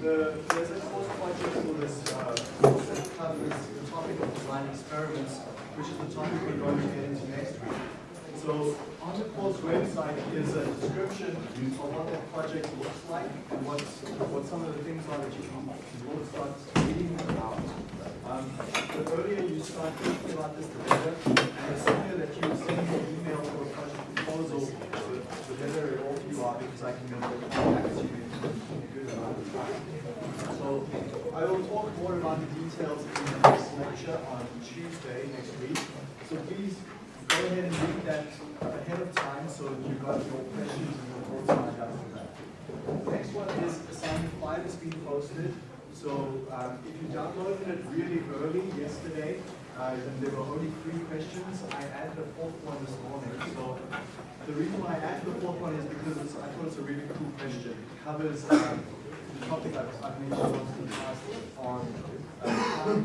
the, there's a course project for this uh, that covers the topic of design experiments, which is the topic we're going to get into next week. So on the course website is a description of what that project looks like and what, what some of the things are that you can will start reading about. Um, the earlier you start thinking about this, the better. And the sooner that you send me an email for a project proposal, the, better it all you are because I can get back to you So I will talk more about the details in the next lecture on Tuesday next week. So please go ahead and read that ahead of time so that you've got your questions and your thoughts lined up for that. Next one is assignment five has been posted. So um, if you downloaded it really early yesterday, uh, there were only three questions. I added a fourth one this morning. So the reason why I added the fourth one is because I thought it's a really cool question. It covers um, topic I've, I've mentioned once in the past on uh,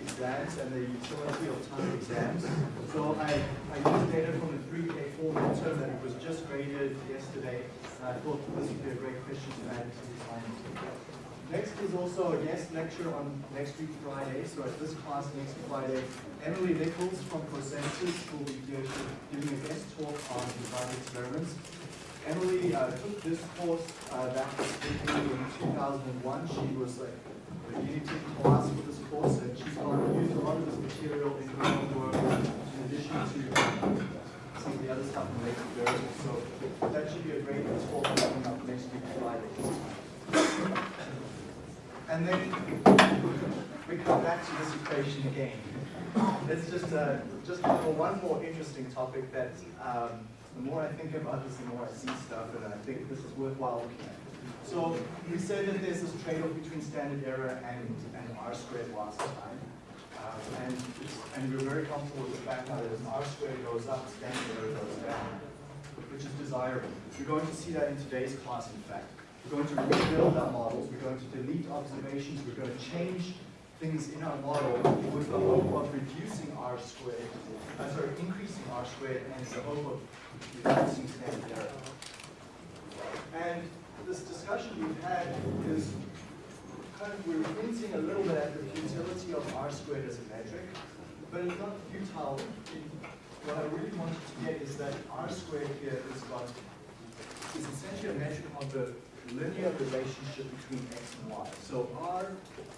exams and the utility of time exams. So I, I used data from the 3K4 midterm that was just graded yesterday, and I thought this would be a great question to add to the assignment. Next is also a guest lecture on next week Friday. So at this class next Friday, Emily Nichols from ProSensus will be giving a guest talk on design experiments. Emily uh, took this course uh, back in 2001. She was like guinea pig class for this course, and she's going to use a lot of this material in her own work in addition to some of the other stuff in later variables. So that should be a great talk coming up next week Friday. And then we come back to this equation again. It's just uh, just one more interesting topic that um, the more I think about this, the more I see stuff, and I think this is worthwhile looking at. So we said that there's this trade-off between standard error and, and R squared last time. Uh, and, and we're very comfortable with the fact that as R squared goes up, standard error goes down, which is desirable. We're going to see that in today's class, in fact. We're going to rebuild our models, we're going to delete observations, we're going to change things in our model with the hope of reducing R squared, uh, sorry, increasing R squared and the hope of reducing standard error. And this discussion we've had is kind of, we're hinting a little bit at the futility of R squared as a metric, but it's not futile. What I really wanted to get is that R squared here is got, is essentially a metric of the linear relationship between x and y. So r,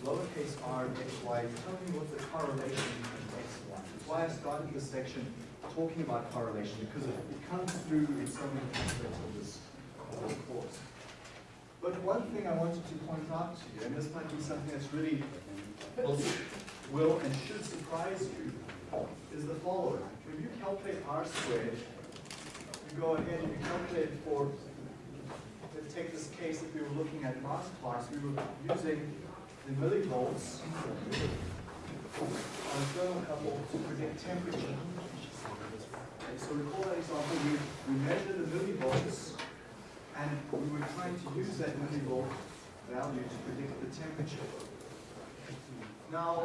lowercase R x, y, tell me what the correlation between x and y. That's why I started this section talking about correlation, because it, it comes through in so many aspects of this, of this course. But one thing I wanted to point out to you, and this might be something that's really will, will and should surprise you, is the following. When you calculate r squared, you go ahead and you calculate for let's take this case if we were looking at last class, we were using the millivolts on a thermocouple to predict temperature. Okay, so recall that example, we, we measure the millivolts and we were trying to use that millivolt value to predict the temperature. Now,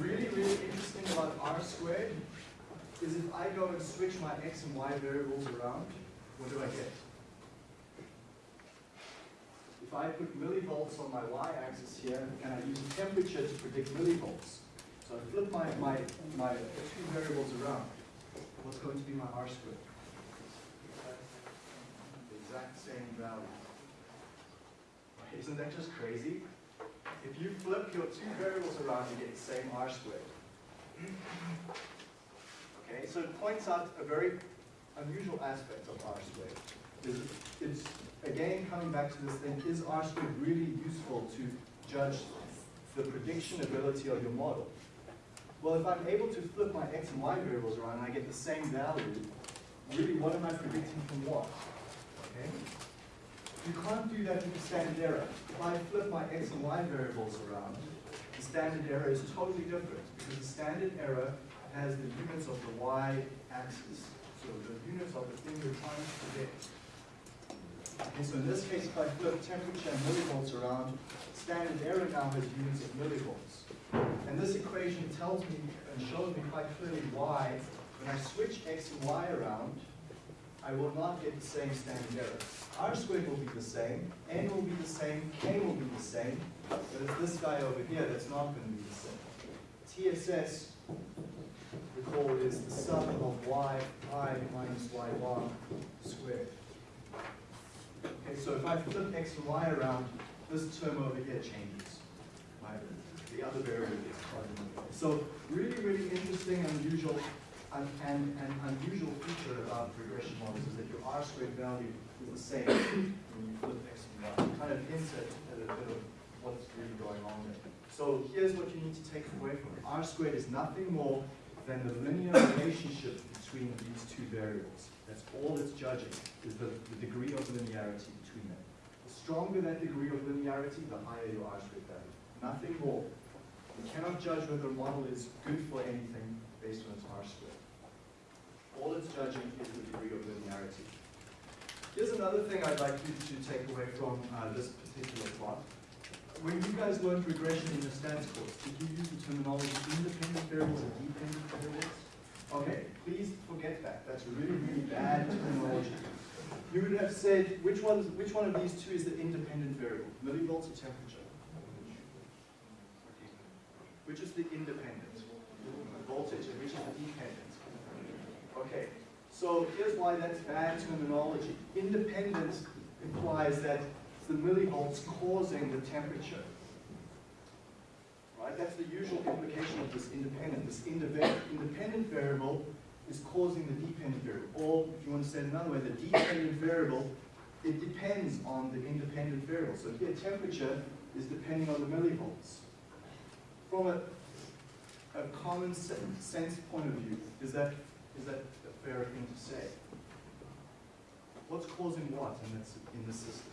really, really interesting about R squared is if I go and switch my x and y variables around, what do I get? if I put millivolts on my y-axis here, and I use temperature to predict millivolts, so I flip my, my, my two variables around, what's going to be my R squared? Exact same value. Isn't that just crazy? If you flip your two variables around, you get the same R squared. Okay, so it points out a very unusual aspect of R squared. Is it's again, coming back to this thing, is R squared really useful to judge the prediction ability of your model? Well, if I'm able to flip my x and y variables around and I get the same value, really what am I predicting from what? Okay? You can't do that with the standard error. If I flip my x and y variables around, the standard error is totally different because the standard error has the units of the y-axis. So the units of the thing you're trying to predict. Okay, so in this case, if I flip temperature and millivolts around, standard error now has units of millivolts. And this equation tells me and shows me quite clearly why, when I switch x and y around, I will not get the same standard error. R squared will be the same, N will be the same, K will be the same, but it's this guy over here that's not going to be the same. TSS, recall, is the sum of y i minus y bar squared. Okay, so if I flip x and y around, this term over here changes. The other variable gets. So really, really interesting, unusual, and, and, and unusual feature about regression models is that your R squared value is the same when you flip x and y. Kind of hints at, at a bit of what's really going on there. So here's what you need to take away from it. R squared is nothing more than the linear relationship between these two variables. That's all it's judging, is the, the degree of linearity between them. The stronger that degree of linearity, the higher your R squared value. Nothing more. You cannot judge whether a model is good for anything based on its R squared. All it's judging is the degree of linearity. Here's another thing I'd like you to take away from uh, this particular plot. When you guys learned regression in your stats course, did you use the terminology independent variables and dependent variables? Okay, please forget that. That's really, really bad terminology. You would have said, which one, which one of these two is the independent variable? Millivolts or temperature? Which is the independent? Voltage, and which is the dependent? Okay, so here's why that's bad terminology. Independence implies that it's the millivolts causing the temperature. Right? That's the usual implication of this independent. This independent variable is causing the dependent variable. Or, if you want to say it another way, the dependent variable, it depends on the independent variable. So here, temperature is depending on the millivolts. From a, a common sense point of view, is that, is that a fair thing to say? What's causing what in this, in the system?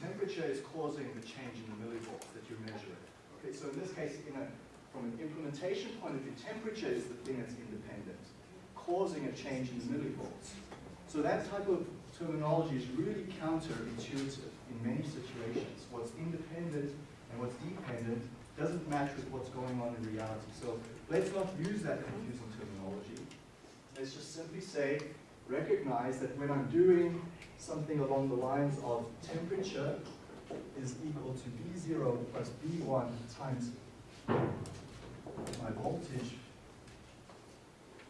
Temperature is causing the change in the millivolts that you're measuring. Okay, so in this case, in a, from an implementation point of view, temperature is the thing that's independent, causing a change in the millivolts. So that type of terminology is really counterintuitive in many situations. What's independent and what's dependent doesn't match with what's going on in reality. So let's not use that confusing terminology. Let's just simply say, recognize that when I'm doing something along the lines of temperature is equal to B0 plus B1 times my voltage,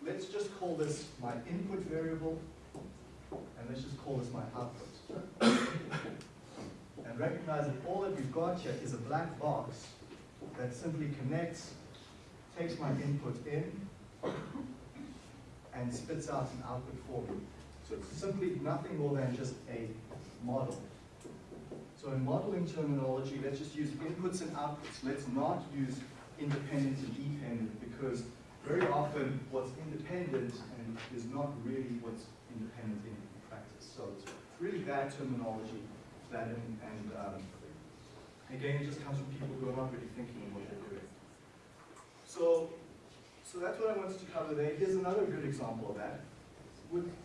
let's just call this my input variable, and let's just call this my output. and recognize that all that we've got here is a black box that simply connects, takes my input in, and spits out an output for me. So it's simply nothing more than just a model. So in modeling terminology, let's just use inputs and outputs. Let's not use independent and dependent because very often what's independent and is not really what's independent in practice. So it's really bad terminology that and, and um, again it just comes from people who are not really thinking of what they're doing. So so that's what I wanted to cover there. Here's another good example of that.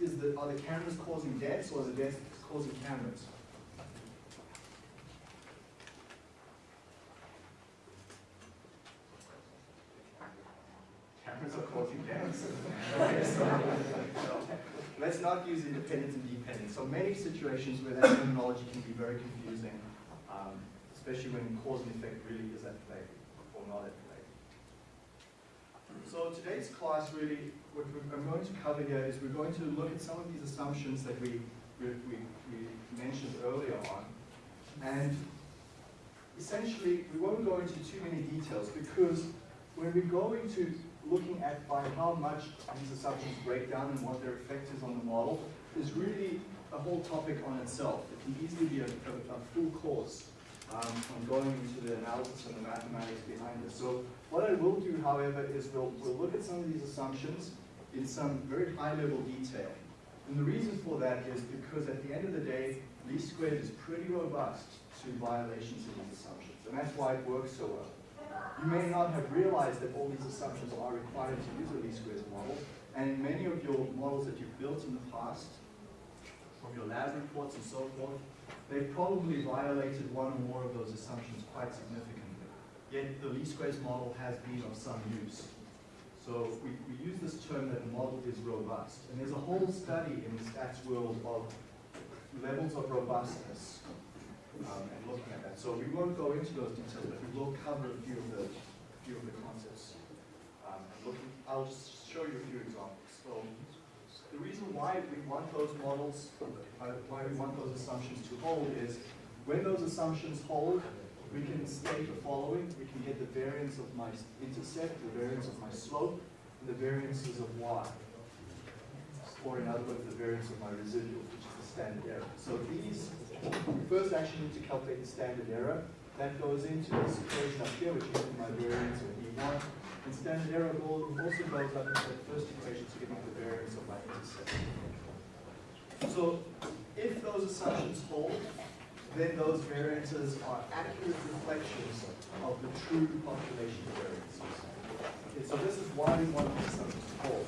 Is the, are the cameras causing deaths or are the deaths causing cameras? Cameras are causing deaths. okay, so, let's not use independent and dependent. So many situations where that terminology can be very confusing, um, especially when cause and effect really is at play or not at play. So today's class really, what I'm going to cover here is we're going to look at some of these assumptions that we, we, we, we mentioned earlier on. And essentially, we won't go into too many details because when we go into looking at by how much these assumptions break down and what their effect is on the model is really a whole topic on itself. It can easily be a, a, a full course um, on going into the analysis and the mathematics behind this. So what I will do, however, is we'll, we'll look at some of these assumptions in some very high-level detail. And the reason for that is because at the end of the day, least squared is pretty robust to violations of these assumptions. And that's why it works so well. You may not have realized that all these assumptions are required to use a least squares model. And in many of your models that you've built in the past, from your lab reports and so forth, they've probably violated one or more of those assumptions quite significantly. Yet the least squares model has been of some use. So we, we use this term that a model is robust. And there's a whole study in the stats world of levels of robustness um, and looking at that. So we won't go into those details, but we will cover a few of the, few of the concepts. Um, and looking, I'll just show you a few examples. So the reason why we want those models, uh, why we want those assumptions to hold is when those assumptions hold, we can state the following. We can get the variance of my intercept, the variance of my slope, and the variances of y. Or in other words, the variance of my residual, which is the standard error. So these, first actually need to calculate the standard error. That goes into this equation up here, which is my variance of E1. And standard error also goes up into the first equation to give me the variance of my. So if those assumptions hold, then those variances are accurate reflections of the true population variances. Okay, so this is why we want these assumptions to hold.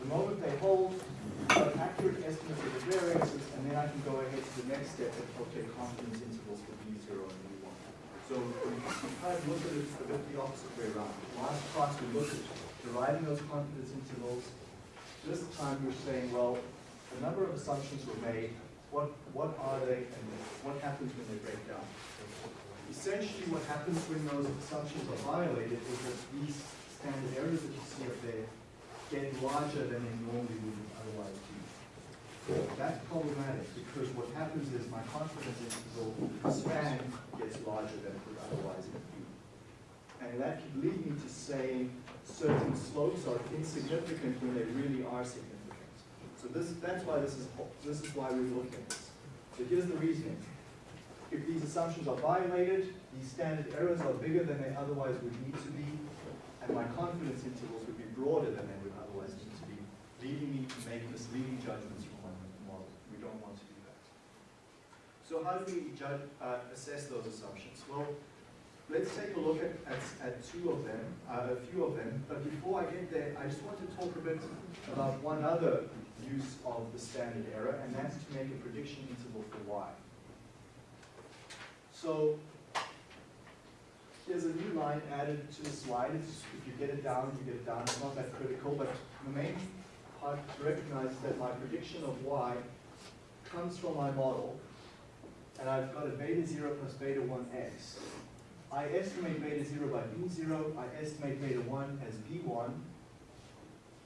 The moment they hold, an accurate estimate of the variances, and then I can go ahead to the next step and calculate confidence intervals for V0 and V1. So we kind of look at it a bit the opposite way around. Last class we looked at deriving those confidence intervals. This time we're saying, well, a number of assumptions were made, what, what are they and what happens when they break down. Essentially what happens when those assumptions are violated is that these standard errors that you see up there get larger than they normally would otherwise be. That's problematic because what happens is my confidence interval span gets larger than it would otherwise be. And that could lead me to saying certain slopes are insignificant when they really are significant. So this, that's why this is, this is why we're looking at this. So here's the reasoning. If these assumptions are violated, these standard errors are bigger than they otherwise would need to be, and my confidence intervals would be broader than they would otherwise need to be, leading me to make misleading judgments from my model. We don't want to do that. So how do we judge, uh, assess those assumptions? Well, let's take a look at, at, at two of them, uh, a few of them. But before I get there, I just want to talk a bit about one other use of the standard error, and that's to make a prediction interval for y. So there's a new line added to the slide. It's, if you get it down, you get it down. It's not that critical, but the main part to recognize is that my prediction of y comes from my model, and I've got a beta 0 plus beta 1x. I estimate beta 0 by b0, I estimate beta 1 as b1,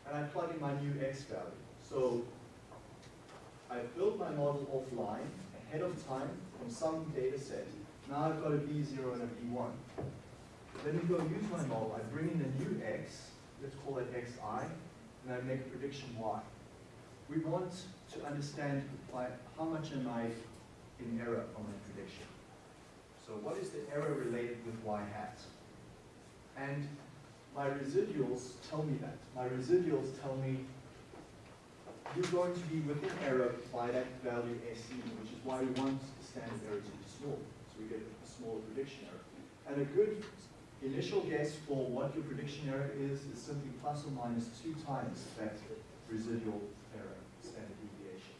and I plug in my new x value. So I built my model offline ahead of time from some data set. Now I've got a B0 and a B1. Let me go use my model. I bring in a new X, let's call it Xi, and I make a prediction Y. We want to understand by how much am I in error on my prediction. So what is the error related with Y hat? And my residuals tell me that. My residuals tell me you're going to be within error by that value SE, which is why we want the standard error to be small. So we get a smaller prediction error. And a good initial guess for what your prediction error is is simply plus or minus two times that residual error, standard deviation.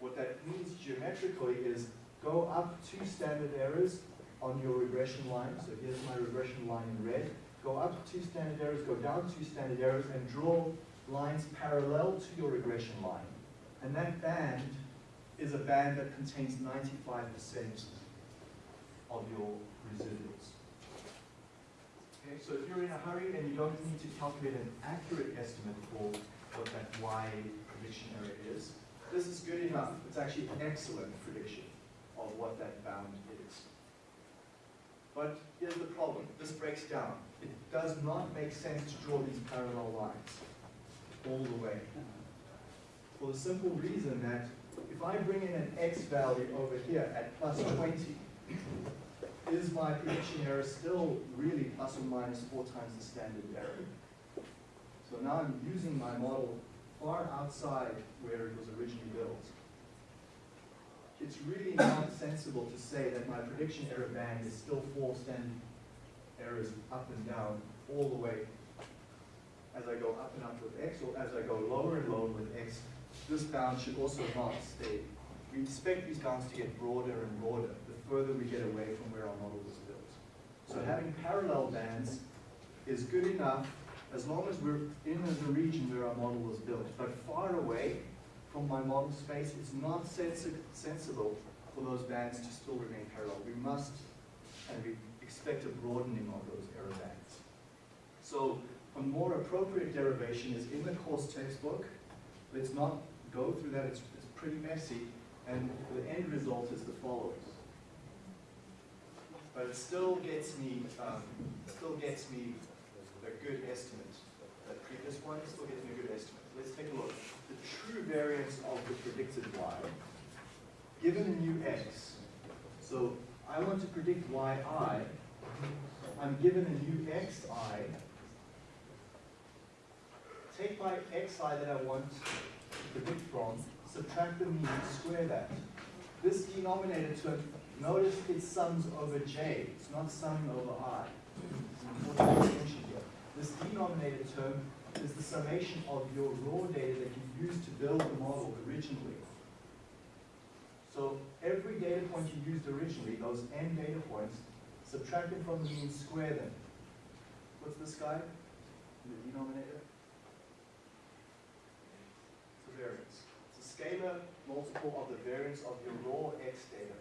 What that means geometrically is go up two standard errors on your regression line. So here's my regression line in red. Go up two standard errors, go down two standard errors, and draw lines parallel to your regression line. And that band is a band that contains 95% of your residuals. Okay, so if you're in a hurry and you don't need to calculate an accurate estimate for what that Y prediction error is, this is good enough. It's actually an excellent prediction of what that bound is. But here's the problem. This breaks down. It does not make sense to draw these parallel lines all the way. For the simple reason that if I bring in an x value over here at plus 20, is my prediction error still really plus or minus four times the standard error? So now I'm using my model far outside where it was originally built. It's really not sensible to say that my prediction error band is still four standard errors up and down all the way as I go up and up with x, or as I go lower and lower with x, this bound should also not stay. We expect these bounds to get broader and broader the further we get away from where our model was built. So having parallel bands is good enough as long as we're in the region where our model was built. But far away from my model space, it's not sensi sensible for those bands to still remain parallel. We must, and we expect a broadening of those error bands. So a more appropriate derivation is in the course textbook. Let's not go through that, it's, it's pretty messy, and the end result is the following. But it still gets me, um, still gets me a good estimate. That previous one still gets me a good estimate. Let's take a look. The true variance of the predicted y, given a new x. So I want to predict yi. I'm given a new xi. Take my xi that I want to predict from, subtract the mean, square that. This denominator term, notice it sums over j, it's not summing over i. This denominator term is the summation of your raw data that you used to build the model originally. So every data point you used originally, those n data points, subtract from the mean, square them. What's this guy? The denominator? It's a variance. It's a scalar multiple of the variance of your raw x data.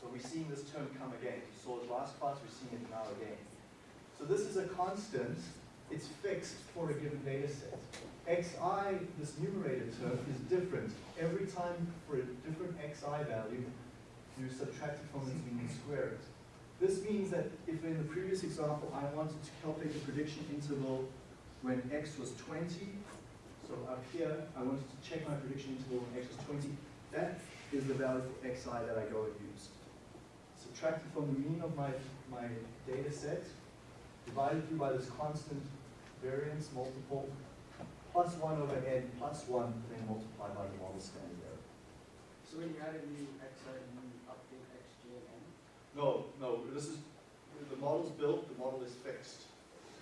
So we're seeing this term come again. You saw it last class, we're seeing it now again. So this is a constant. It's fixed for a given data set. xi, this numerator term, is different. Every time for a different xi value, you subtract it from its mean and square it. This means that if in the previous example I wanted to calculate the prediction interval when x was 20, so up here I wanted to check my prediction interval when x was 20, that is the value for xi that I go and use. Subtract it from the mean of my, my data set, divided through by this constant variance multiple, plus 1 over n plus 1, then multiplied by the model standard error. So when you add a new xi, you update xj and n? No, no, this is, the model's built, the model is fixed.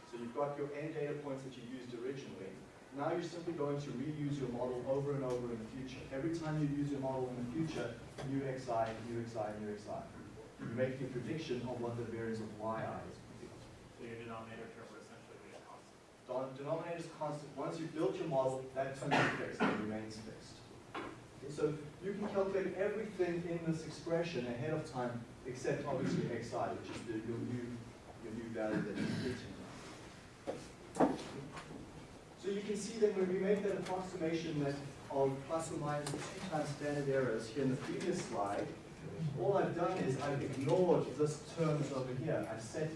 So you've got your n data points that you used originally. Now you're simply going to reuse your model over and over in the future. Every time you use your model in the future, new xi, new xi, new xi. You make your prediction of what the variance of yi is. So your denominator term would essentially be a constant. Denominator is constant. Once you've built your model, that term is fixed, it remains fixed. Okay, so you can calculate everything in this expression ahead of time, except obviously xi, which is the, your new your new value that you're predicting. So you can see that when we make that approximation that of plus or minus two times standard errors here in the previous slide, all I've done is I've ignored this terms over here. I've set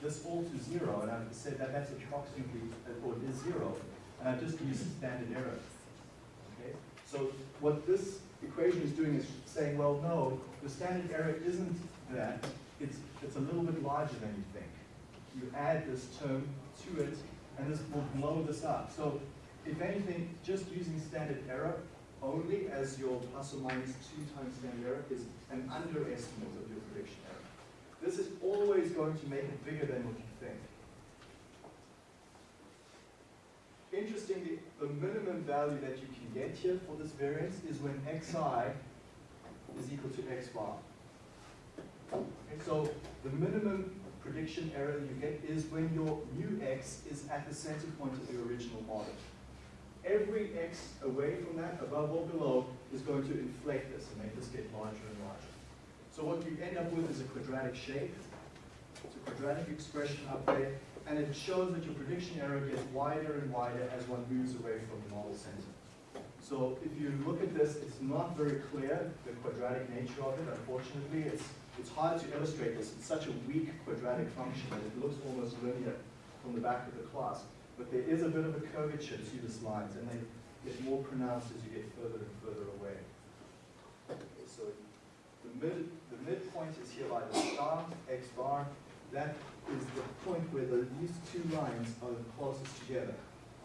this all to zero, and I've said that that's approximately, or it is zero, and I've just used standard error. Okay? So what this equation is doing is saying, well, no, the standard error isn't that. It's, it's a little bit larger than you think. You add this term to it, and this will blow this up. So if anything, just using standard error only as your plus or minus two times standard error is an underestimate of your prediction error. This is always going to make it bigger than what you think. Interestingly, the minimum value that you can get here for this variance is when xi is equal to x bar. Okay, so the minimum prediction error you get is when your new x is at the center point of the original model. Every x away from that, above or below, is going to inflate this and make this get larger and larger. So what you end up with is a quadratic shape. It's a quadratic expression up there, and it shows that your prediction error gets wider and wider as one moves away from the model center. So if you look at this, it's not very clear, the quadratic nature of it, unfortunately. It's, it's hard to illustrate this. It's such a weak quadratic function that it looks almost linear from the back of the class. But there is a bit of a curvature to the slides, and they get more pronounced as you get further and further away. Okay, so the mid, the midpoint is here by the star, x bar. That is the point where the, these two lines are the closest together.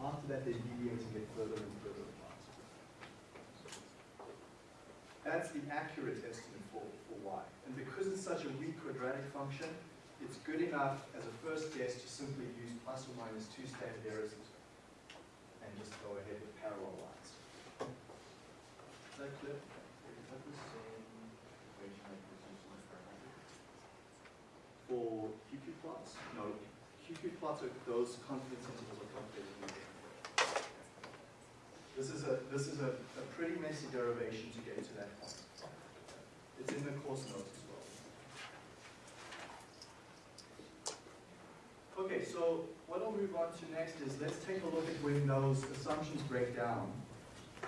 After that, they deviate and get further and further apart. That's the accurate estimate for, for y. And because it's such a weak quadratic function, it's good enough as a first guess to simply use plus or minus two standard errors and just go ahead with parallel lines. Is that clear? Is that the same equation that was used in the experiment? For QQ plots? No, QQ plots are those confidence intervals are using. This is a this is a, a pretty messy derivation to get to that point. It's in the course notes as well. Okay, so what I'll move on to next is let's take a look at when those assumptions break down.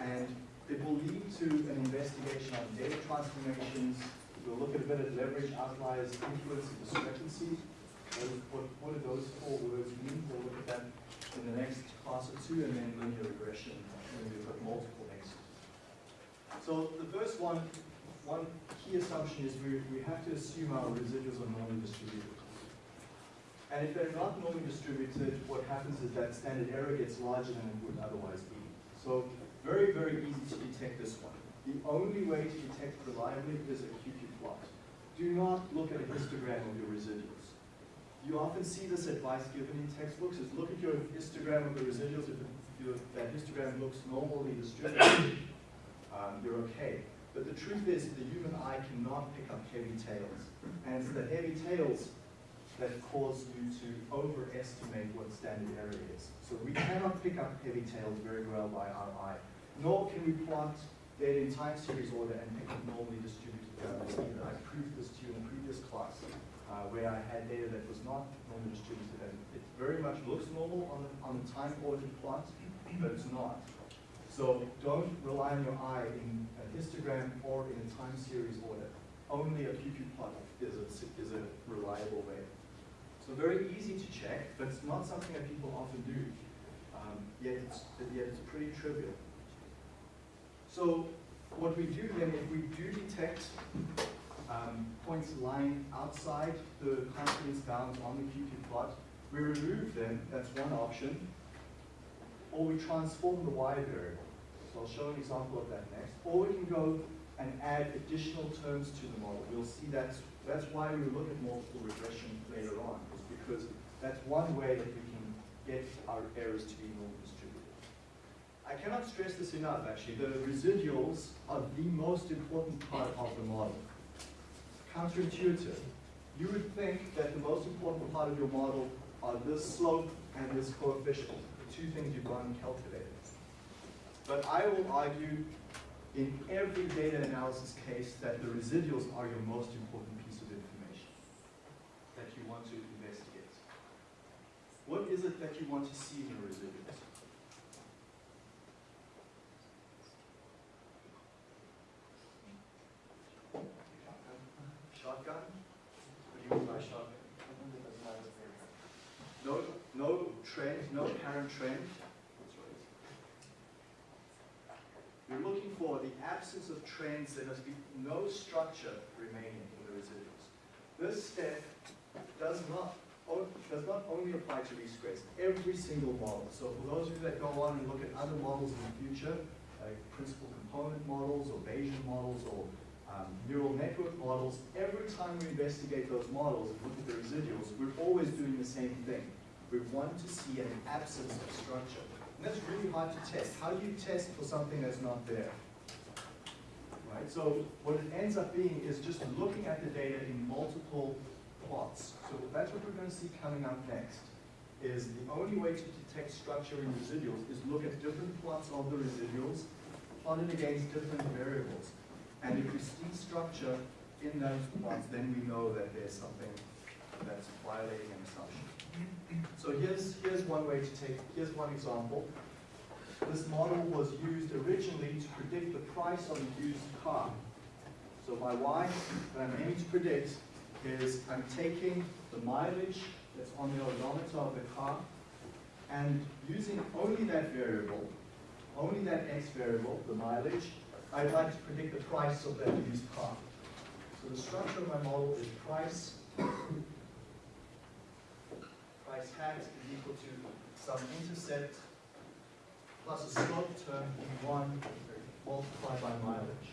And it will lead to an investigation on data transformations. We'll look at a bit at leverage, outliers, influence, and discrepancy. What, what, do those four words mean? We'll look at that in the next class or two, and then linear regression, when we've got multiple next. So the first one, one key assumption is we, we have to assume our residuals are normally distributed. And if they're not normally distributed, what happens is that standard error gets larger than it would otherwise be. So very, very easy to detect this one. The only way to detect reliably is a QQ plot. Do not look at a histogram of your residuals. You often see this advice given in textbooks is look at your histogram of the residuals. If, your, that histogram looks normally distributed, um, you're okay. But the truth is the human eye cannot pick up heavy tails. And it's the heavy tails that cause you to overestimate what standard error is. So we cannot pick up heavy tails very well by our eye, nor can we plot data in time series order and pick up normally distributed values either. I proved this to you in previous class uh, where I had data that was not normally distributed and it very much looks normal on the, on the time ordered plot, but it's not. So don't rely on your eye in a histogram or in a time series order. Only a QQ plot is a, is a reliable way. Very easy to check, but it's not something that people often do. Um, yet, it's, yet it's pretty trivial. So what we do then, if we do detect um, points lying outside the confidence bounds on the QQ plot, we remove them, that's one option, or we transform the y variable. So I'll show an example of that next. Or we can go and add additional terms to the model. We'll see that's, that's why we look at multiple regression later on, because that's one way that we can get our errors to be normal distributed. I cannot stress this enough, actually. The residuals are the most important part of the model. Counterintuitive. You would think that the most important part of your model are this slope and this coefficient, the two things you've gone and calculated. But I will argue in every data analysis case that the residuals are your most important piece of information that you want to investigate. What is it that you want to see in the residuals? Shotgun? What do you mean by shotgun? No, no trend, no apparent trend. You're looking for the absence of trends. There must be no structure remaining in the residuals. This step does not, does not only apply to least squares, every single model. So for those of you that go on and look at other models in the future, like principal component models or Bayesian models or um, neural network models, every time we investigate those models and look at the residuals, we're always doing the same thing. We want to see an absence of structure. And that's really hard to test. How do you test for something that's not there? Right? So what it ends up being is just looking at the data in multiple plots. So that's what we're going to see coming up next. Is the only way to detect structure in residuals is look at different plots of the residuals plotted against different variables. And if we see structure in those plots, then we know that there's something that's violating an assumption. So here's, here's one way to take, here's one example. This model was used originally to predict the price of a used car. So my y that I'm aiming to predict is I'm taking the mileage that's on the odometer of the car and using only that variable, only that x variable, the mileage, I'd like to predict the price of that used car. So the structure of my model is price price hat is equal to some intercept plus a slope term E1 multiplied by mileage.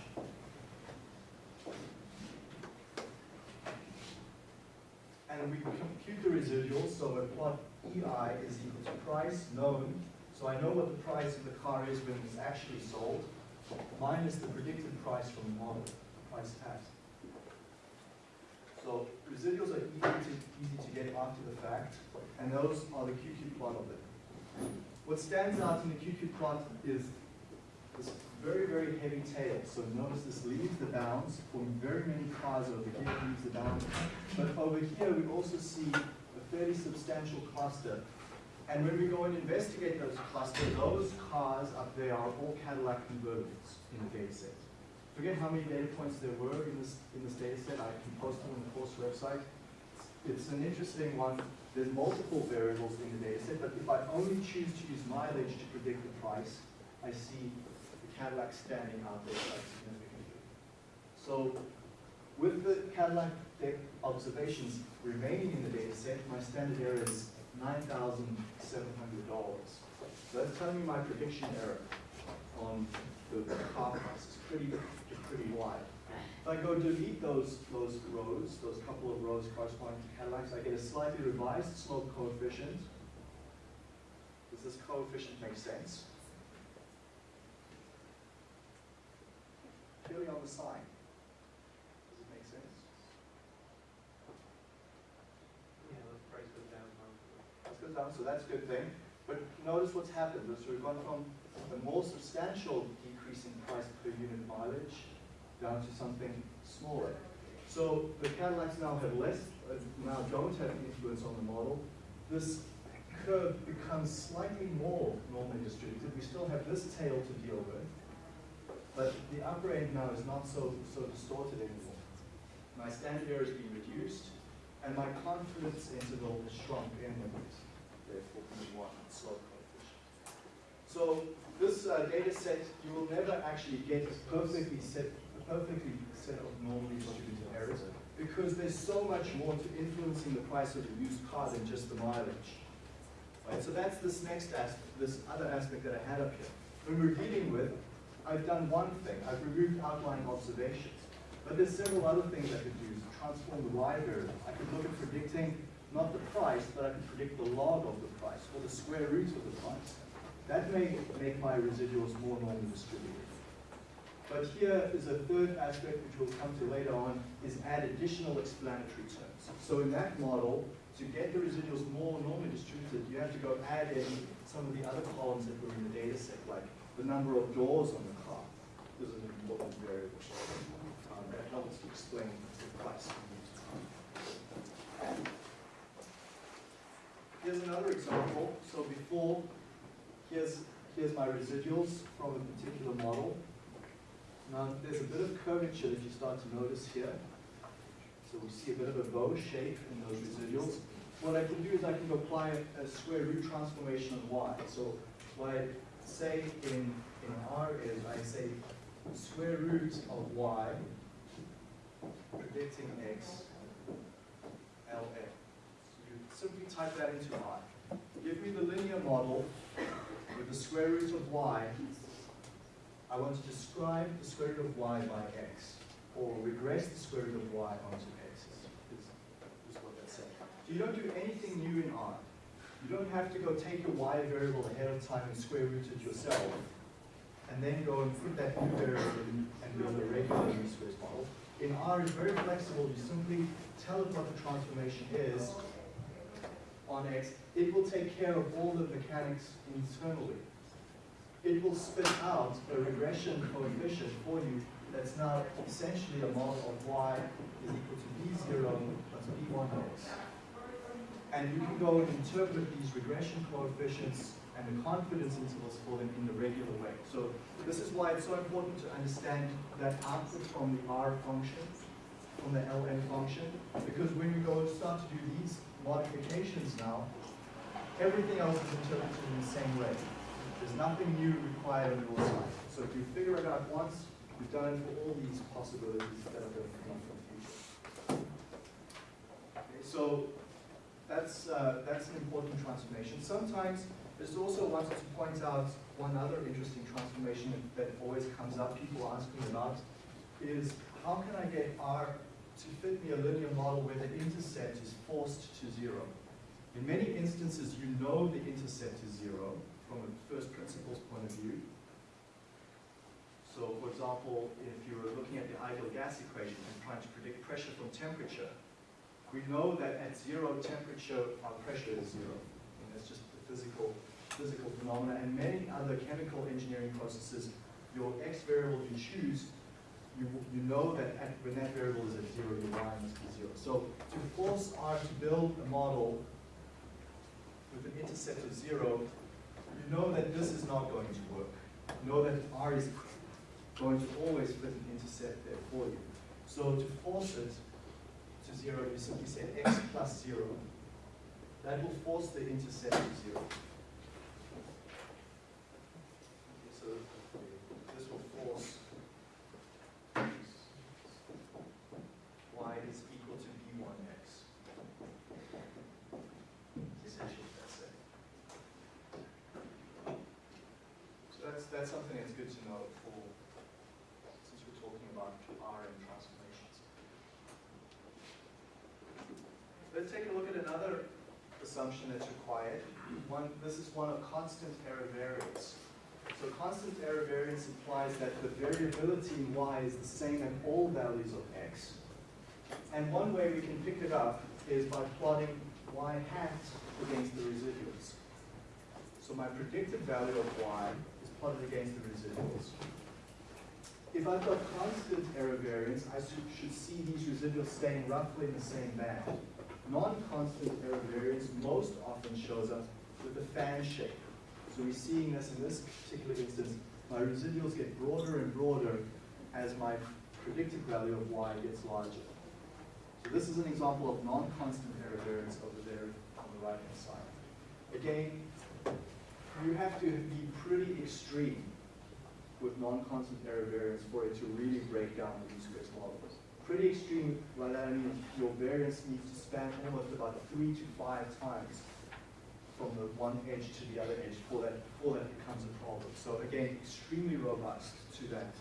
And we compute the residuals, so I plot EI is equal to price known, so I know what the price of the car is when it's actually sold, minus the predicted price from the model, price hat. So residuals are easy to, easy to get after the fact, and those are the QQ plot of it. What stands out in the QQ plot is this very, very heavy tail. So notice this leaves the bounds, forming very many cars over here, leaves the bounds. But over here, we also see a fairly substantial cluster. And when we go and investigate those clusters, those cars up there are all Cadillac convertibles in the data set. Forget how many data points there were in this, in this data set, I can post them on the course website. It's an interesting one, there's multiple variables in the data set, but if I only choose to use mileage to predict the price, I see Cadillac standing out there quite significantly. So with the Cadillac observations remaining in the data set, my standard error is nine thousand seven hundred dollars. So that's telling me my prediction error on the the car price is pretty, pretty wide. If I go delete those, those rows, those couple of rows corresponding to Cadillacs, I get a slightly revised slope coefficient. Does this coefficient make sense? Purely on the sign. Does it make sense? Yeah, the price goes down. huh? Let's down, so that's a good thing. But notice what's happened, so we've gone from a more substantial decrease in price per unit mileage down to something smaller. So the Cadillacs now have less, uh, now don't have influence on the model. This curve becomes slightly more normally distributed. We still have this tail to deal with, but the upper end now is not so, so distorted anymore. My standard error has been reduced, and my confidence interval has shrunk inwards, therefore B1 slope coefficient. So this uh, data set, you will never actually get a perfectly set, a perfectly set of normally distributed errors because there's so much more to influencing the price of a used car than just the mileage. Right, so that's this next aspect, this other aspect that I had up here. When we're dealing with, I've done one thing, I've removed outlying observations. But there's several other things I could do to transform the Y variable. I could look at predicting not the price, but I could predict the log of the price, or the square root of the price. That may make my residuals more normally distributed. But here is a third aspect which we'll come to later on, is add additional explanatory terms. So in that model, to get the residuals more normally distributed, you have to go add in some of the other columns that were in the data set, like the number of doors on the is an important variable. Um, that helps to explain the car. Here's another example. So before, here's, here's my residuals from a particular model. Now, there's a bit of curvature that you start to notice here. So we see a bit of a bow shape in those residuals. What I can do is I can apply a, a square root transformation on y. So what I say in, in R is I say square root of y predicting x ln. So you simply type that into R. Give me the linear model with the square root of y I want to describe the square root of y by x, or regress the square root of y onto x, is, is what that's saying. So you don't do anything new in R. You don't have to go take your y variable ahead of time and square root it yourself, and then go and put that new variable in and build a regular least model. In R, it's very flexible. You simply tell it what the transformation is on x. It will take care of all the mechanics internally it will spit out a regression coefficient for you that's now essentially a model of y is equal to b0 plus b1x. And you can go and interpret these regression coefficients and the confidence intervals for them in the regular way. So this is why it's so important to understand that output from the R function, from the lm function, because when we go start to do these modifications now, everything else is interpreted in the same way. There's nothing new required on your side. So if you figure it out once, you've done it for all these possibilities that are going to come from the future. Okay, so that's, uh, that's an important transformation. Sometimes, just also wanted to point out one other interesting transformation that always comes up, people ask me about, is how can I get R to fit me a linear model where the intercept is forced to zero? In many instances, you know the intercept is zero, from a first principles point of view. So for example, if you were looking at the ideal gas equation and trying to predict pressure from temperature, We know that at zero temperature, our pressure is zero. And that's just a physical, physical phenomena. And many other chemical engineering processes, your x variable you choose, you, you know that at, when that variable is at zero, your y must be zero. So to force R to build a model with an intercept of zero, you know that this is not going to work. You know that R is going to always fit an intercept there for you. So to force it to zero, you simply say x plus zero. That will force the intercept to zero. Okay, so this will force y is equal to b1x. Essentially, that's it. So that's, that's good to know for, since we're talking about R and transformations. Let's take a look at another assumption that's required. One, this is one of constant error variance. So constant error variance implies that the variability in y is the same at all values of x. And one way we can pick it up is by plotting y hat against the residuals. So my predicted value of y plotted against the residuals. If I've got constant error variance, I should, see these residuals staying roughly in the same band. Non-constant error variance most often shows up with a fan shape. So we're seeing this in this particular instance. My residuals get broader and broader as my predicted value of y gets larger. So this is an example of non-constant error variance over there on the right-hand side. Again, you have to be pretty extreme with non-constant error variance for it to really break down the least squares model. Pretty extreme, by that I mean your variance needs to span almost about three to five times from the one edge to the other edge before that, before that becomes a problem. So again, extremely robust to that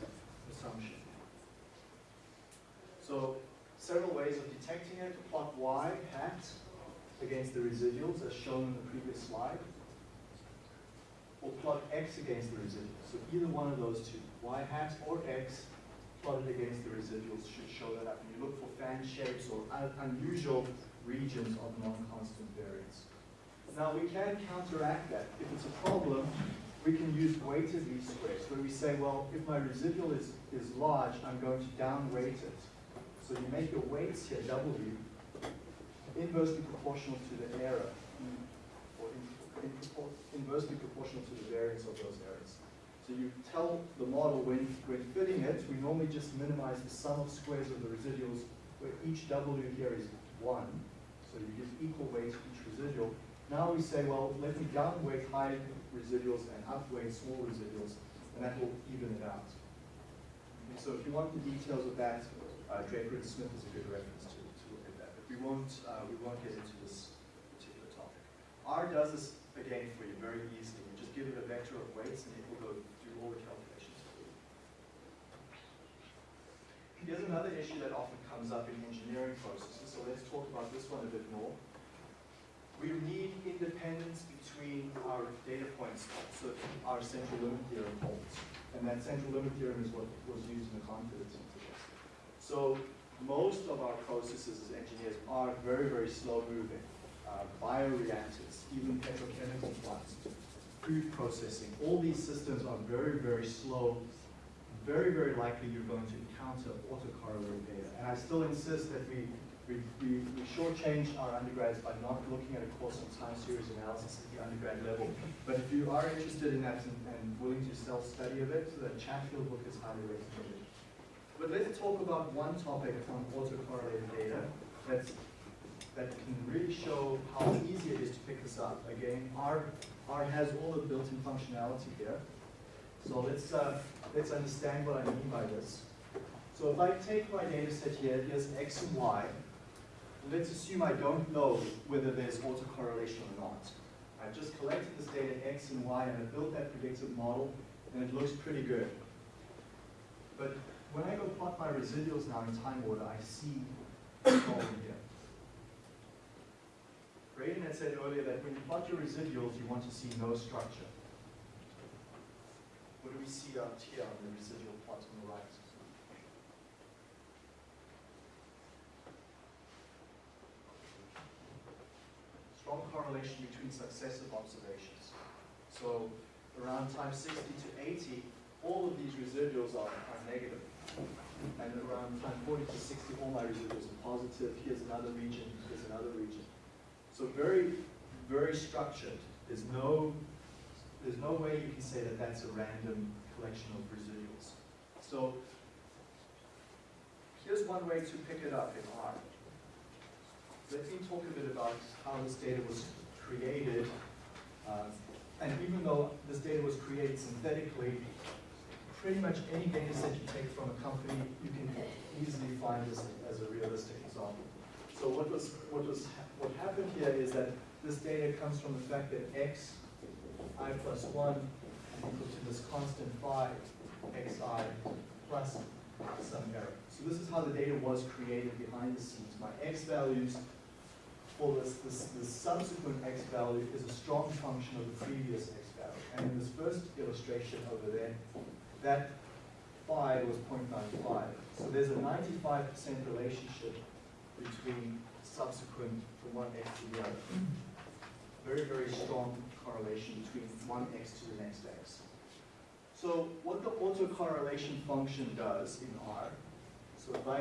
assumption. So several ways of detecting it. Plot y hat against the residuals as shown in the previous slide. Or plot x against the residuals. So either one of those two, y hat or x, plotted against the residuals should show that up. And you look for fan shapes or un unusual regions of non-constant variance. Now we can counteract that. If it's a problem, we can use weighted least squares, where we say, well, if my residual is, is large, I'm going to downweight it. So you make your weights here, W, inversely proportional to the error, or in, inversely proportional to the variance of those errors. So you tell the model when, when fitting it, we normally just minimize the sum of squares of the residuals, where each W here is 1. So you give equal weight to each residual. Now we say, well, let me downweight high residuals and upweight small residuals, and that will even it out. And so if you want the details of that, uh, Draper and Smith is a good reference to, to look at that. But we won't, uh, we won't get into this particular topic. R does this, again, for you very easily. You just give it a vector of weights, and it will go do all the calculations for you. Here's another issue that often comes up in engineering processes, so let's talk about this one a bit more. We need independence between our data points, so our central limit theorem holds. And that central limit theorem is what was used in the confidence intervals. So most of our processes as engineers are very, very slow moving. Uh, bioreactors, even petrochemical plants, food processing, all these systems are very, very slow. Very, very likely you're going to encounter autocorrelated data. And I still insist that we we, we, we shortchange our undergrads by not looking at a course on time series analysis at the undergrad level. But if you are interested in that and, and willing to self-study of it, the Chatfield book is highly recommended. But let's talk about one topic on autocorrelated data that's, that can really show how easy it is to pick this up. Again, R, R has all the built-in functionality here. So let's, uh, let's understand what I mean by this. So if I take my data set here, here's X and Y, let's assume I don't know whether there's autocorrelation or not. I've just collected this data X and Y and I've built that predictive model and it looks pretty good. But when I go plot my residuals now in time order, I see the problem here. Braden had said earlier that when you plot your residuals, you want to see no structure. What do we see out here on the residual plot on the right? Strong correlation between successive observations. So around time 60 to 80, all of these residuals are, are negative. And around time 40 to 60, all my residuals are positive. Here's another region, here's another region. So very, very structured. There's no, there's no way you can say that that's a random collection of residuals. So here's one way to pick it up in R. Let me talk a bit about how this data was created. Uh, and even though this data was created synthetically, pretty much any data set you take from a company, you can easily find this as a realistic example. So what was, what was, what happened here is that this data comes from the fact that x, i plus one, equal to this constant phi, xi, plus some error. So this is how the data was created behind the scenes. My x values for this, this, this subsequent x value is a strong function of the previous x value. And in this first illustration over there, that phi was 0.95. So there's a 95% relationship between subsequent from one x to the other. Very, very strong correlation between one x to the next x. So what the autocorrelation function does in R, so if I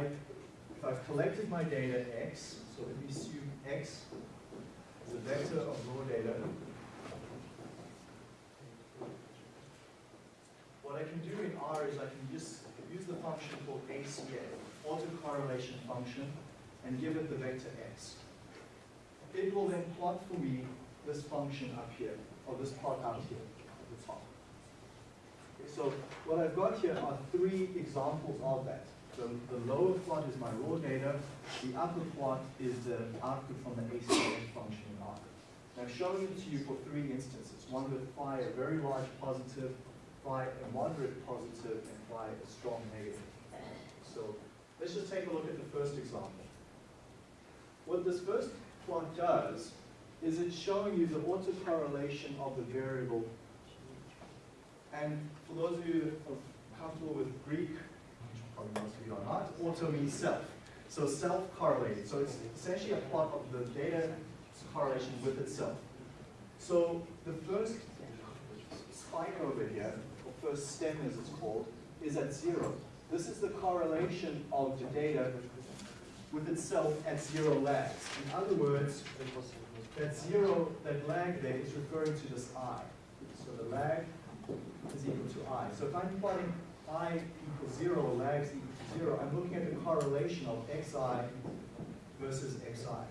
if I've collected my data x, so if we assume x is a vector of raw data, what I can do in R is I can just use the function called ACF, autocorrelation function, and give it the vector x. It will then plot for me this function up here, or this plot out here at the top. Okay, so what I've got here are three examples of that. The, the lower plot is my raw data, the upper plot is the output from the ACF function in R. I've shown it to you for three instances, one with phi a very large positive, phi a moderate positive, and phi a strong negative. So let's just take a look at the first example. What this first plot does is it's showing you the autocorrelation of the variable. And for those of you comfortable with Greek, probably most of you are not, auto means self. So self-correlated. So it's essentially a plot of the data correlation with itself. So the first spike over here, or first stem as it's called, is at zero. This is the correlation of the data with itself at zero lags. In other words, that zero, that lag there is referring to this i. So the lag is equal to i. So if I'm plotting i equals zero, lags equal to zero, I'm looking at the correlation of xi versus xi.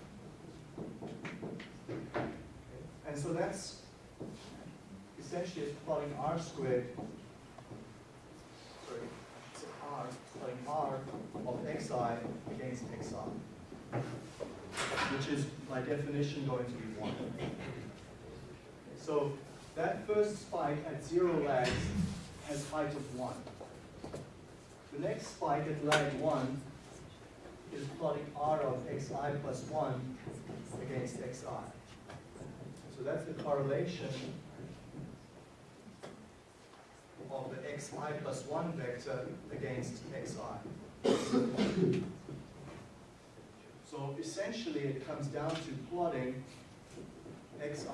And so that's essentially plotting r squared, r, plotting r of xi against xi, which is by definition going to be 1. So that first spike at zero lags has height of 1. The next spike at lag 1 is plotting r of xi plus 1 against xi. So that's the correlation of the xi plus 1 vector against xi. So essentially it comes down to plotting xi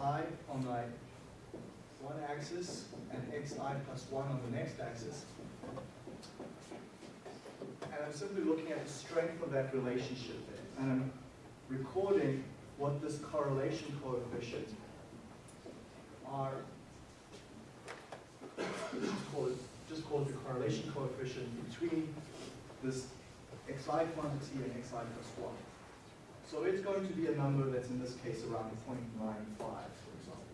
on my one axis and xi plus 1 on the next axis. And I'm simply looking at the strength of that relationship there. And I'm recording what this correlation coefficient R, just call it, just the correlation coefficient between this xi quantity and xi plus 1. So it's going to be a number that's in this case around 0.95, for example.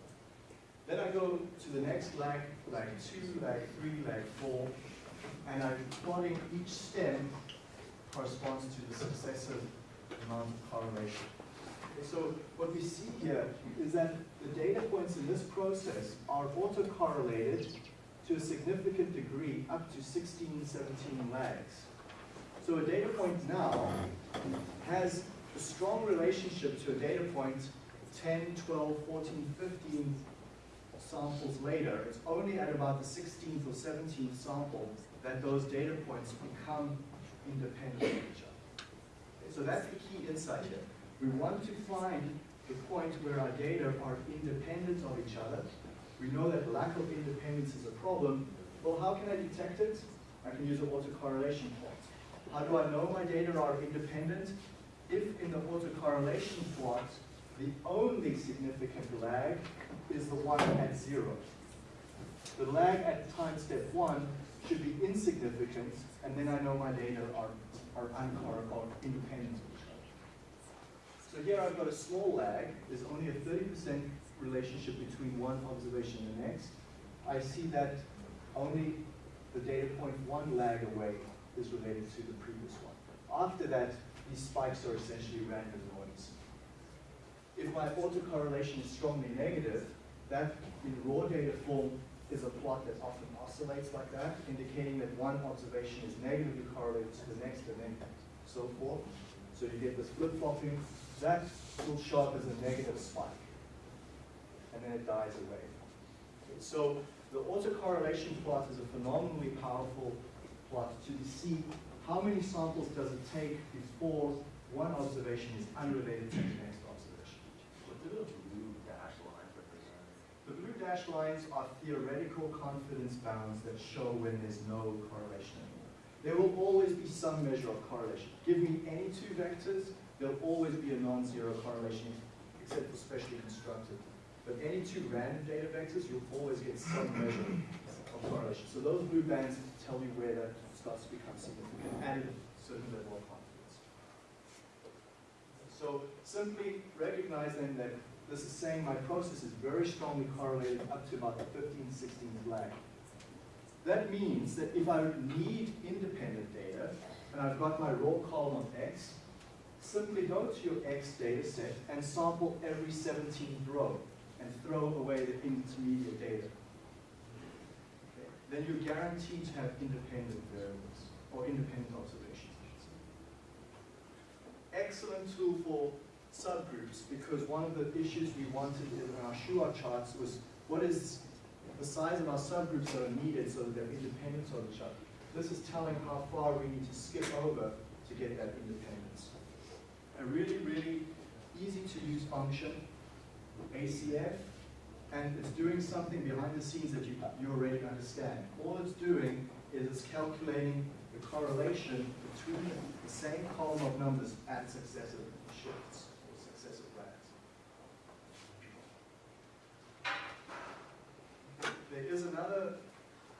Then I go to the next lag, lag 2, lag 3, lag 4, and I'm plotting each stem corresponds to the successive amount of correlation. Okay, so what we see here is that the data points in this process are autocorrelated to a significant degree up to 16, 17 lags. So a data point now has a strong relationship to a data point 10, 12, 14, 15 samples later. It's only at about the 16th or 17th sample that those data points become independent of each other. Okay, so that's the key insight here. We want to find the point where our data are independent of each other. We know that lack of independence is a problem. Well, how can I detect it? I can use an autocorrelation plot. How do I know my data are independent? If in the autocorrelation plot, the only significant lag is the one at zero. The lag at time step one should be insignificant, and then I know my data are, are uncor or independent of each other. So here I've got a small lag. There's only a 30% relationship between one observation and the next. I see that only the data point one lag away is related to the previous one. After that, these spikes are essentially random noise. If my autocorrelation is strongly negative, that in raw data form is a plot that often oscillates like that, indicating that one observation is negatively correlated to the next and then so forth. So you get this flip-flopping. That will show up as a negative spike. And then it dies away. So the autocorrelation plot is a phenomenally powerful plot to see how many samples does it take before one observation is unrelated to the next observation. What do those blue dash lines represent? The blue dashed lines are theoretical confidence bounds that show when there's no correlation anymore. There will always be some measure of correlation. Give me any two vectors, there'll always be a non-zero correlation, except for specially constructed. But any two random data vectors, you'll always get some measure of correlation. So those blue bands tell you where that starts to become significant at a certain level of confidence. So simply recognize then that this is saying my process is very strongly correlated up to about the 15, 16th lag. That means that if I need independent data, and I've got my raw column of X, simply go to your X data set and sample every 17th row and throw away the intermediate data. Okay. Then you're guaranteed to have independent variables, or independent observations. Excellent tool for subgroups, because one of the issues we wanted in our Shewhart charts was what is the size of our subgroups that are needed so that they're independent of each other. This is telling how far we need to skip over to get that independence. A really, really easy to use function, ACF, and it's doing something behind the scenes that you, you already understand. All it's doing is it's calculating the correlation between the same column of numbers at successive shifts or successive lags. There is another,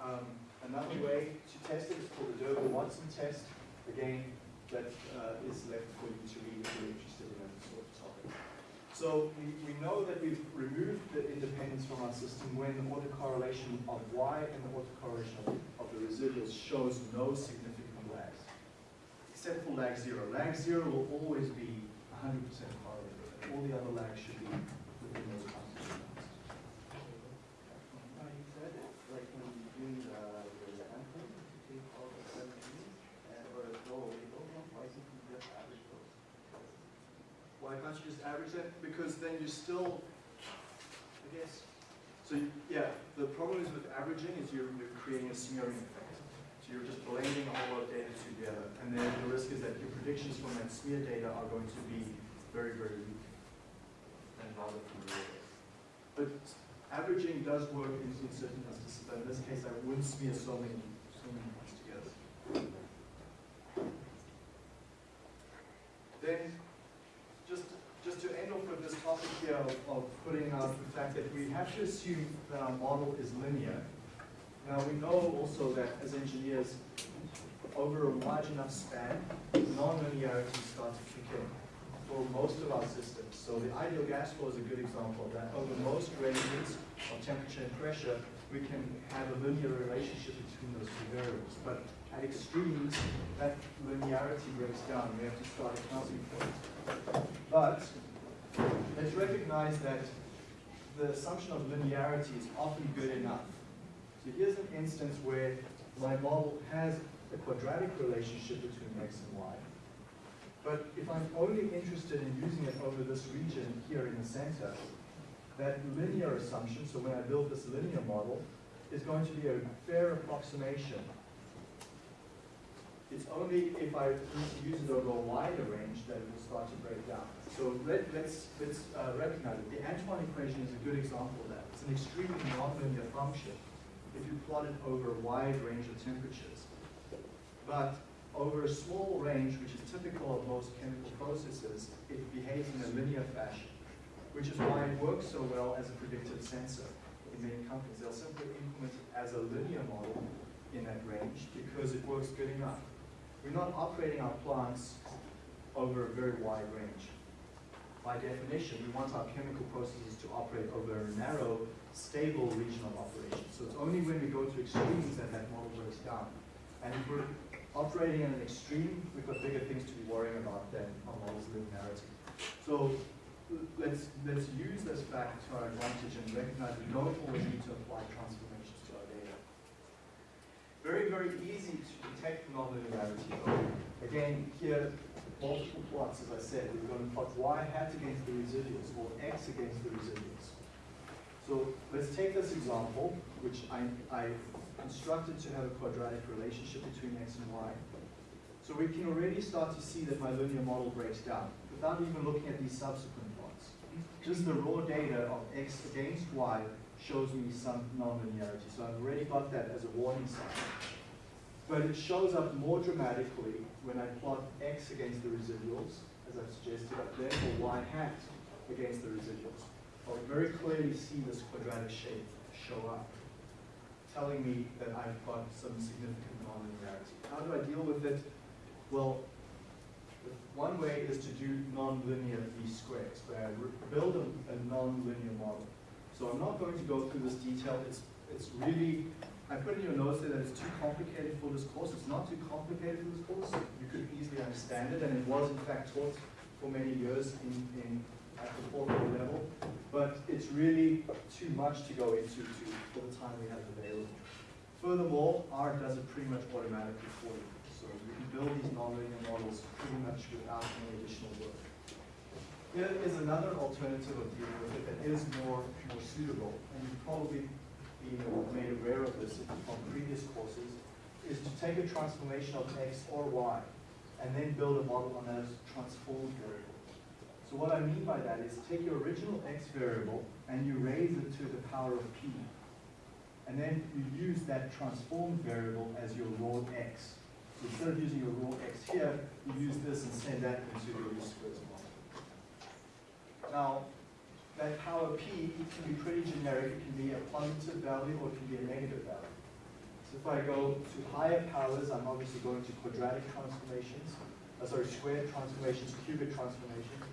um, another way to test it. It's called the Durbin-Watson test. Again, that uh, is left for you to read if you're interested in that sort of topic. So we, we know that we've removed the independence from our system when the autocorrelation of y and the autocorrelation of, of the residuals shows no significant lags, except for lag zero. Lag zero will always be 100% correlated. All the other lags should be within those confidence bounds. Now you said it, like when you do the, the anthem, you take all the seventeen and or the throw away those ones, why can't you just average those? Why can't you just average that? Because then you still, I guess, so you- yeah, the problem is with averaging is you're, you're creating a smearing effect. So you're just blending a whole lot of data together. And then the risk is that your predictions from that smear data are going to be very, very weak and from data. But averaging does work in, in certain instances, but in this case, I wouldn't smear so many, so many points together. Then, just, just to end off with this topic here of, of putting out the fact that we have to assume that our model is linear. Now, we know also that as engineers, over a large enough span, non-linearity starts to kick in for most of our systems. So the ideal gas flow is a good example of that. Over most ranges of temperature and pressure, we can have a linear relationship between those two variables. But at extremes, that linearity breaks down. We have to start accounting for it. But let's recognize that the assumption of linearity is often good enough. So here's an instance where my model has a quadratic relationship between x and y. But if I'm only interested in using it over this region here in the center, that linear assumption, so when I build this linear model, is going to be a fair approximation It's only if I use it over a wider range that it will start to break down. So let, let's, let's uh, recognize it. The Antoine equation is a good example of that. It's an extremely nonlinear function if you plot it over a wide range of temperatures. But over a small range, which is typical of most chemical processes, it behaves in a linear fashion, which is why it works so well as a predictive sensor in many companies. They'll simply implement it as a linear model in that range because it works good enough. We're not operating our plants over a very wide range. By definition, we want our chemical processes to operate over a narrow, stable region of operation. So it's only when we go to extremes that that model breaks down. And if we're operating in an extreme, we've got bigger things to be worrying about than our model's linearity. So let's, let's use this fact to our advantage and recognize we don't always need to apply data. Very, very easy to detect nonlinearity. Again, here, multiple plots, as I said, we're going to plot y hat against the residuals or x against the residuals. So let's take this example, which I, I constructed to have a quadratic relationship between x and y. So we can already start to see that my linear model breaks down without even looking at these subsequent plots. Just the raw data of x against y shows me some nonlinearity. So I've already got that as a warning sign. But it shows up more dramatically when I plot x against the residuals, as I've suggested up there, or y hat against the residuals. I'll very clearly see this quadratic shape show up, telling me that I've got some significant nonlinearity. How do I deal with it? Well, one way is to do nonlinear least squares, where I build a, a nonlinear model. So I'm not going to go through this detail. It's, it's really, I put in your notes there that it's too complicated for this course. It's not too complicated for this course. You could easily understand it, and it was in fact taught for many years in, in at the fourth grade level. But it's really too much to go into to, for the time we have available. Furthermore, R does it pretty much automatically for you. So you can build these nonlinear models pretty much without any additional work. Here is another alternative of dealing with it that is more, more suitable, and you've probably been made aware of this from previous courses, is to take a transformation of x or y, and then build a model on that transformed variable. So what I mean by that is take your original x variable and you raise it to the power of p. And then you use that transformed variable as your raw x. So instead of using your raw x here, you use this and send that into your model. Now, that power p can be pretty generic. It can be a positive value or it can be a negative value. So if I go to higher powers, I'm obviously going to quadratic transformations, uh, sorry, squared transformations, cubic transformations.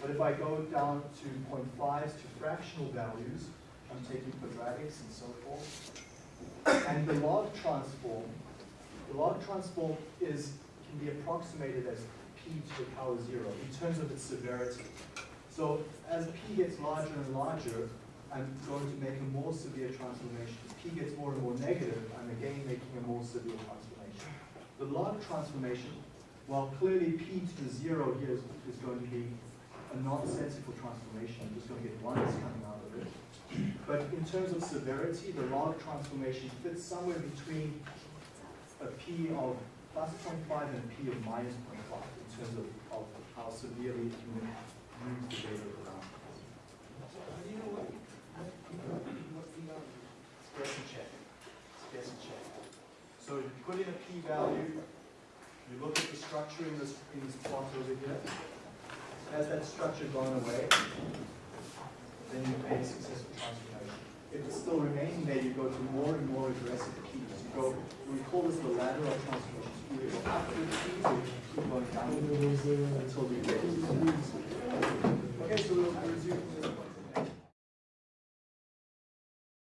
But if I go down to 0.5s to fractional values, I'm taking quadratics and so forth. And the log transform, the log transform is, can be approximated as p to the power zero in terms of its severity. So as p gets larger and larger, I'm going to make a more severe transformation. As p gets more and more negative, I'm again making a more severe transformation. The log transformation, while clearly p to the zero here is, is going to be a nonsensical transformation, I'm just going to get ones coming out of it. But in terms of severity, the log transformation fits somewhere between a p of plus 0.5 and a p of minus 0.5 in terms of, of how severely it So you put in a p-value, you look at the structure in this, in this plot over here. Has that structure gone away? Then you make a successful transformation. If it's still remaining there, you go to more and more aggressive keys. You go, we call this the ladder of. Okay, so we'll resume.